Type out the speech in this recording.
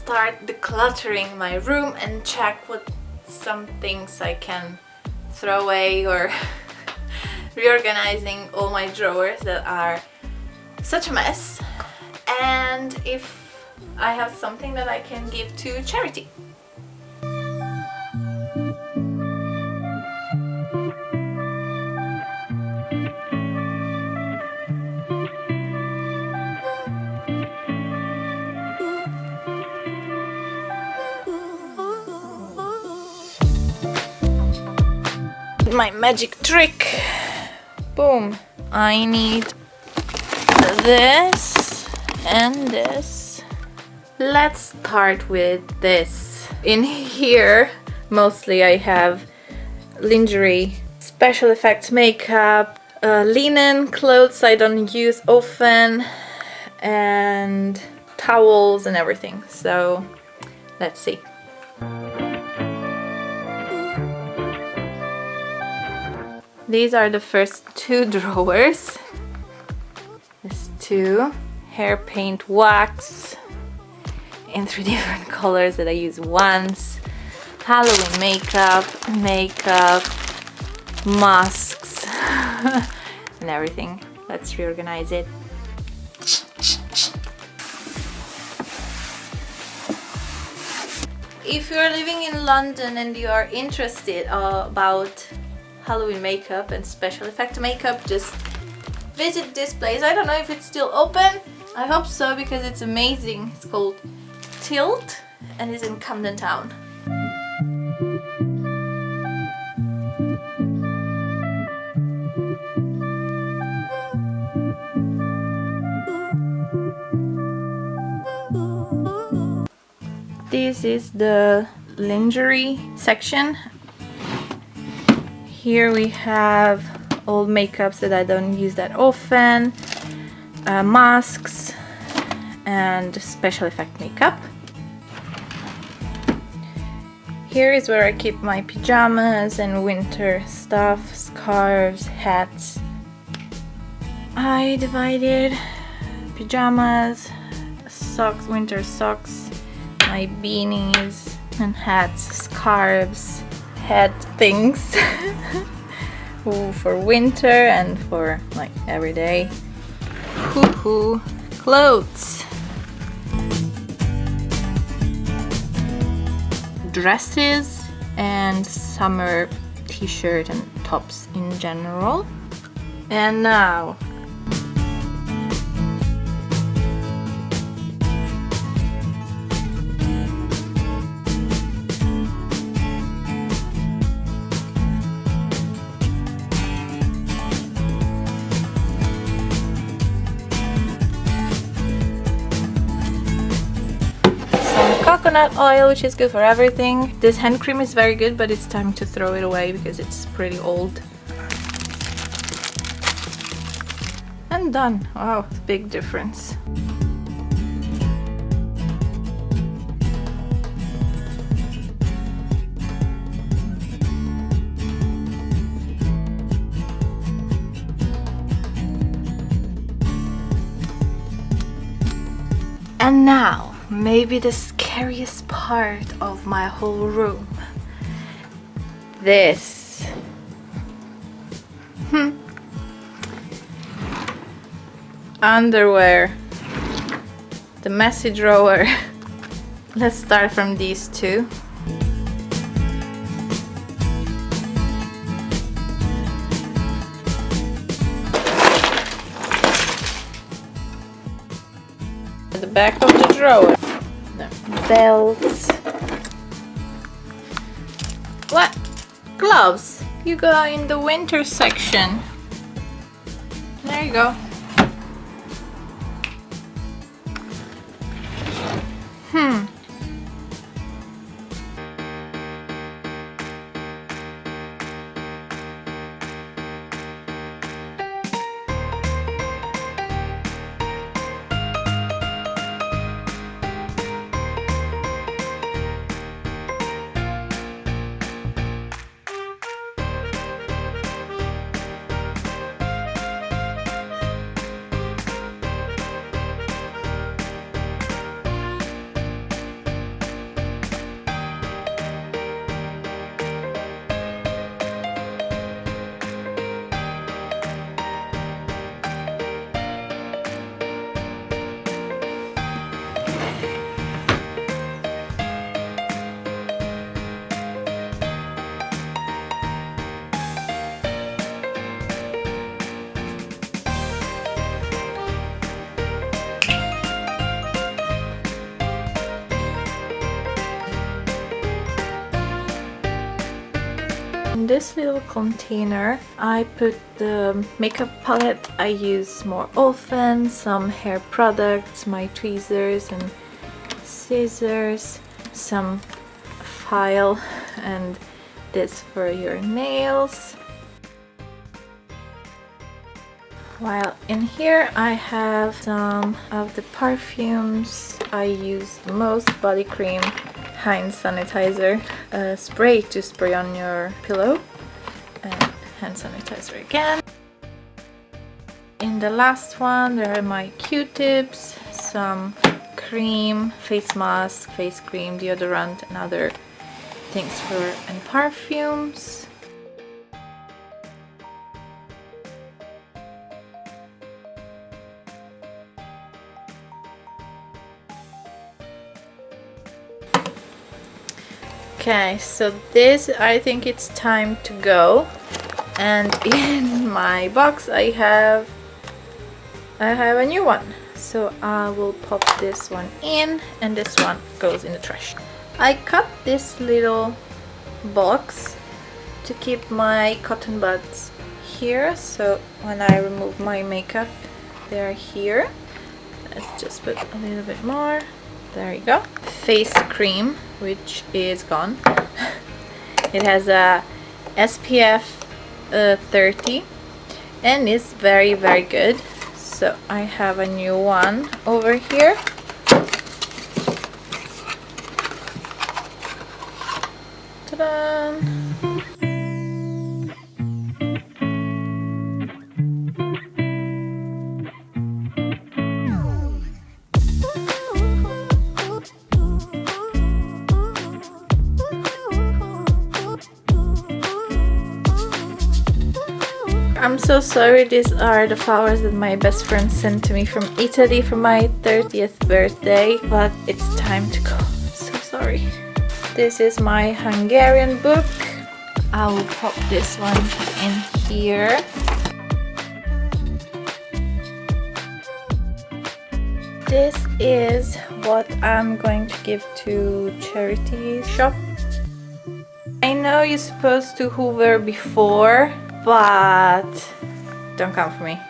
Start decluttering my room and check what some things I can throw away or reorganizing all my drawers that are such a mess and if I have something that I can give to charity. My magic trick. Boom. I need this and this. Let's start with this. In here, mostly I have lingerie, special effects makeup, uh, linen clothes I don't use often, and towels and everything. So let's see. These are the first two drawers. There's two. Hair paint wax in three different colors that I use once. Halloween makeup, makeup, masks, and everything. Let's reorganize it. If you're living in London and you are interested uh, about Halloween makeup and special effect makeup, just visit this place. I don't know if it's still open. I hope so because it's amazing. It's called Tilt and it's in Camden Town. This is the lingerie section here we have old makeups that I don't use that often, uh, masks, and special effect makeup. Here is where I keep my pajamas and winter stuff, scarves, hats. I divided pajamas, socks, winter socks, my beanies and hats, scarves, head things. For winter and for like everyday hoo clothes. Dresses and summer t-shirt and tops in general. And now coconut oil which is good for everything. This hand cream is very good but it's time to throw it away because it's pretty old. And done. Wow big difference. And now, maybe the scariest part of my whole room. This. Hmm. Underwear. The messy drawer. Let's start from these two. the back of the drawer belts. What? Gloves. You go in the winter section. There you go. Hmm. This little container I put the makeup palette. I use more often, some hair products, my tweezers and scissors, some file and this for your nails. While in here I have some of the perfumes I use the most body cream Heinz sanitizer uh, spray to spray on your pillow and hand sanitizer again. In the last one there are my q-tips, some cream, face mask, face cream, deodorant and other things for and perfumes. Okay, so this I think it's time to go. And in my box I have I have a new one. So I will pop this one in and this one goes in the trash. I cut this little box to keep my cotton buds here so when I remove my makeup they're here. Let's just put a little bit more. There you go. Face cream which is gone. it has a SPF uh, 30 and it's very very good. So I have a new one over here. Ta-da! I'm so sorry these are the flowers that my best friend sent to me from Italy for my 30th birthday but it's time to go. So sorry. This is my Hungarian book. I will pop this one in here. This is what I'm going to give to charity shop. I know you're supposed to hoover before but don't come for me.